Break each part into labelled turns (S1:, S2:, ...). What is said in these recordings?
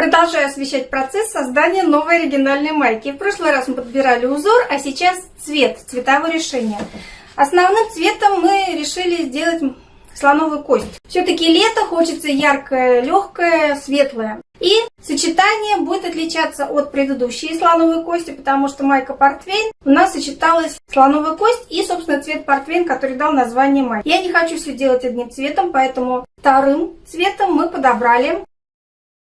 S1: Продолжаю освещать процесс создания новой оригинальной майки. В прошлый раз мы подбирали узор, а сейчас цвет, цветовое решение. Основным цветом мы решили сделать слоновую кость. Все-таки лето, хочется яркое, легкое, светлое. И сочетание будет отличаться от предыдущей слоновой кости, потому что майка портвейн у нас сочеталась слоновая кость и, собственно, цвет портвейн, который дал название майки. Я не хочу все делать одним цветом, поэтому вторым цветом мы подобрали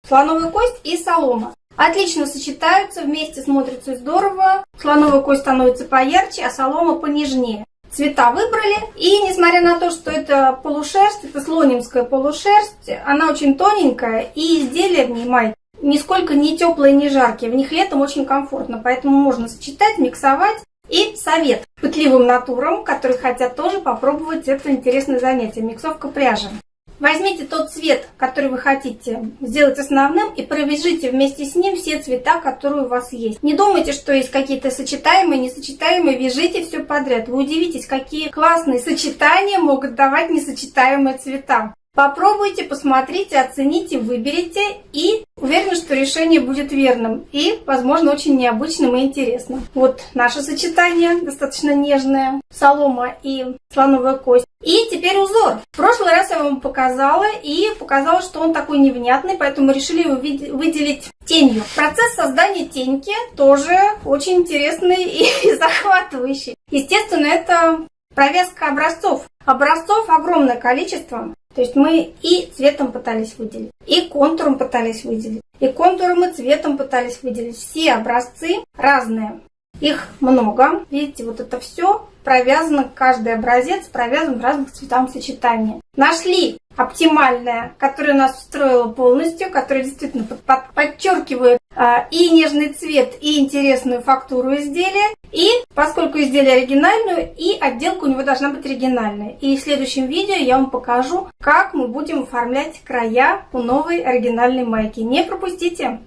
S1: слоновую кость и солома. Отлично сочетаются, вместе смотрятся здорово. Слоновая кость становится поярче, а солома понежнее цвета выбрали. И несмотря на то, что это полушерсть, это слонимская полушерсть, она очень тоненькая, и изделия в ней майки нисколько не теплые, не жаркие. В них летом очень комфортно, поэтому можно сочетать, миксовать. И совет пытливым натурам, которые хотят тоже попробовать это интересное занятие, миксовка пряжи. Возьмите тот цвет, который вы хотите сделать основным, и провяжите вместе с ним все цвета, которые у вас есть. Не думайте, что есть какие-то сочетаемые, несочетаемые, вяжите все подряд. Вы удивитесь, какие классные сочетания могут давать несочетаемые цвета. Попробуйте, посмотрите, оцените, выберите и уверена, что решение будет верным и, возможно, очень необычным и интересным. Вот наше сочетание, достаточно нежное, солома и слоновая кость. И теперь узор. В прошлый раз я вам показала и показала, что он такой невнятный, поэтому решили его выделить тенью. Процесс создания теньки тоже очень интересный и захватывающий. Естественно, это провязка образцов. Образцов огромное количество. То есть мы и цветом пытались выделить, и контуром пытались выделить, и контуром и цветом пытались выделить. Все образцы разные. Их много. Видите, вот это все провязано, каждый образец провязан в разных цветовом сочетании. Нашли оптимальное, которое нас устроило полностью, которое действительно под, под, подчеркивает и нежный цвет, и интересную фактуру изделия. И поскольку изделие оригинальное, и отделка у него должна быть оригинальная. И в следующем видео я вам покажу, как мы будем оформлять края у новой оригинальной майки. Не пропустите!